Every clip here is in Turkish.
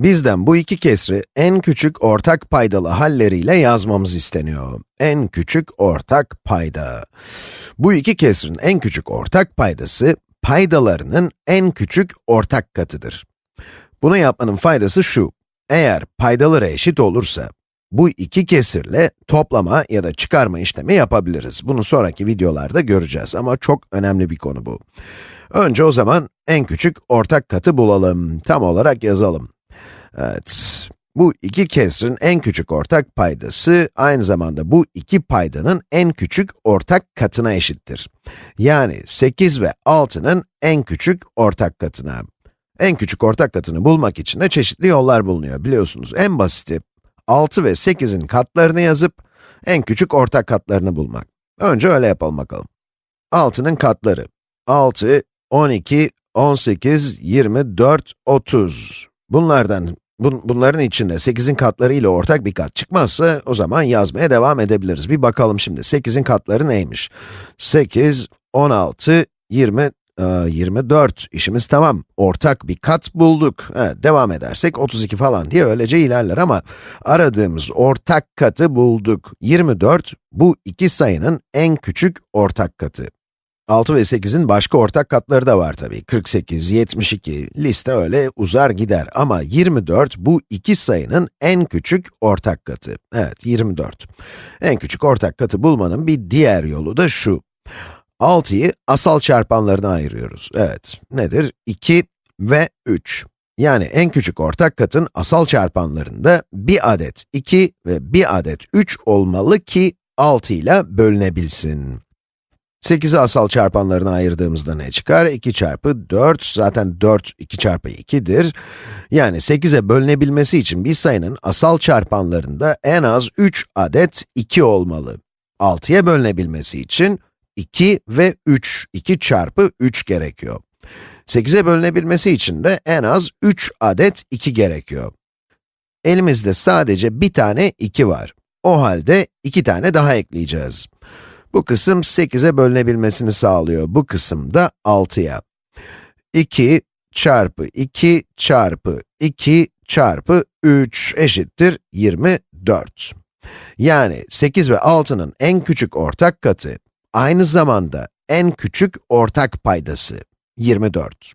Bizden bu iki kesri en küçük ortak paydalı halleriyle yazmamız isteniyor. En küçük ortak payda. Bu iki kesrin en küçük ortak paydası, paydalarının en küçük ortak katıdır. Bunu yapmanın faydası şu, eğer paydaları eşit olursa, bu iki kesirle toplama ya da çıkarma işlemi yapabiliriz. Bunu sonraki videolarda göreceğiz ama çok önemli bir konu bu. Önce o zaman en küçük ortak katı bulalım. Tam olarak yazalım. Evet, bu iki kesrin en küçük ortak paydası, aynı zamanda bu iki paydanın en küçük ortak katına eşittir. Yani 8 ve 6'nın en küçük ortak katına. En küçük ortak katını bulmak için de çeşitli yollar bulunuyor, biliyorsunuz. En basiti, 6 ve 8'in katlarını yazıp, en küçük ortak katlarını bulmak. Önce öyle yapalım bakalım. 6'nın katları, 6, 12, 18, 24, 30. Bunlardan, bun, bunların içinde 8'in katları ile ortak bir kat çıkmazsa, o zaman yazmaya devam edebiliriz. Bir bakalım şimdi, 8'in katları neymiş? 8, 16, 20, 24, işimiz tamam. Ortak bir kat bulduk. Evet, devam edersek 32 falan diye öylece ilerler ama aradığımız ortak katı bulduk. 24, bu iki sayının en küçük ortak katı. 6 ve 8'in başka ortak katları da var tabii. 48, 72, liste öyle uzar gider. Ama 24, bu iki sayının en küçük ortak katı. Evet, 24. En küçük ortak katı bulmanın bir diğer yolu da şu. 6'yı asal çarpanlarına ayırıyoruz. Evet, nedir? 2 ve 3. Yani en küçük ortak katın asal çarpanlarında bir adet 2 ve bir adet 3 olmalı ki 6 ile bölünebilsin. 8'i asal çarpanlarına ayırdığımızda ne çıkar? 2 çarpı 4, zaten 4 2 çarpı 2'dir. Yani 8'e bölünebilmesi için bir sayının asal çarpanlarında en az 3 adet 2 olmalı. 6'ya bölünebilmesi için 2 ve 3, 2 çarpı 3 gerekiyor. 8'e bölünebilmesi için de en az 3 adet 2 gerekiyor. Elimizde sadece bir tane 2 var. O halde 2 tane daha ekleyeceğiz. Bu kısım 8'e bölünebilmesini sağlıyor. Bu kısım da 6'ya. 2 çarpı 2 çarpı 2 çarpı 3 eşittir 24. Yani 8 ve 6'nın en küçük ortak katı, aynı zamanda en küçük ortak paydası 24.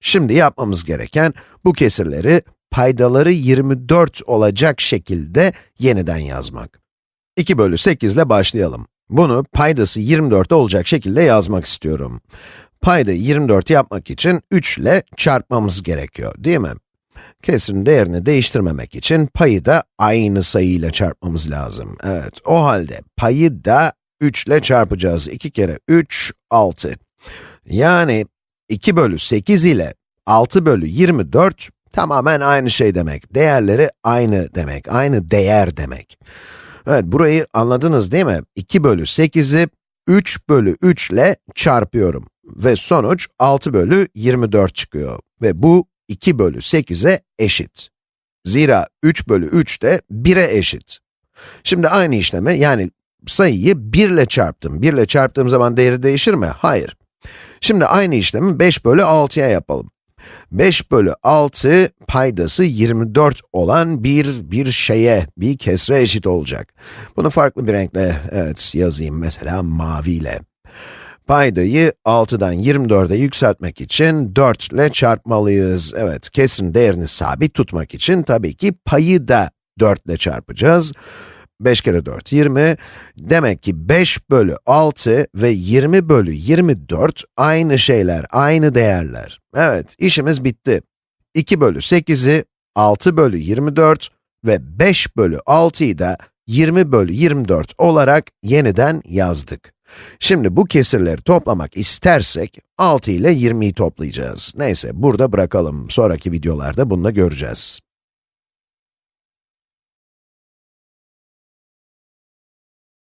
Şimdi yapmamız gereken bu kesirleri paydaları 24 olacak şekilde yeniden yazmak. 2 bölü 8 ile başlayalım. Bunu paydası 24 olacak şekilde yazmak istiyorum. Payda 24 yapmak için 3 ile çarpmamız gerekiyor, değil mi? Kesirin değerini değiştirmemek için payı da aynı sayıyla çarpmamız lazım. Evet, o halde payı da 3 ile çarpacağız. 2 kere 3, 6. Yani 2 bölü 8 ile 6 bölü 24 tamamen aynı şey demek. Değerleri aynı demek, aynı değer demek. Evet, burayı anladınız değil mi? 2 bölü 8'i 3 bölü 3 ile çarpıyorum. Ve sonuç 6 bölü 24 çıkıyor. Ve bu 2 bölü 8'e eşit. Zira 3 bölü 3 de 1'e eşit. Şimdi aynı işlemi, yani sayıyı 1 ile çarptım. 1 ile çarptığım zaman değeri değişir mi? Hayır. Şimdi aynı işlemi 5 bölü 6'ya yapalım. 5 bölü 6 paydası 24 olan bir, bir şeye, bir kesre eşit olacak. Bunu farklı bir renkle, evet yazayım mesela maviyle. Paydayı 6'dan 24'e yükseltmek için 4 ile çarpmalıyız. Evet, kesrin değerini sabit tutmak için tabii ki payı da 4 ile çarpacağız. 5 kere 4, 20. Demek ki 5 bölü 6 ve 20 bölü 24 aynı şeyler, aynı değerler. Evet, işimiz bitti. 2 bölü 8'i 6 bölü 24 ve 5 bölü 6'yı da 20 bölü 24 olarak yeniden yazdık. Şimdi bu kesirleri toplamak istersek, 6 ile 20'yi toplayacağız. Neyse, burada bırakalım. Sonraki videolarda bunu da göreceğiz.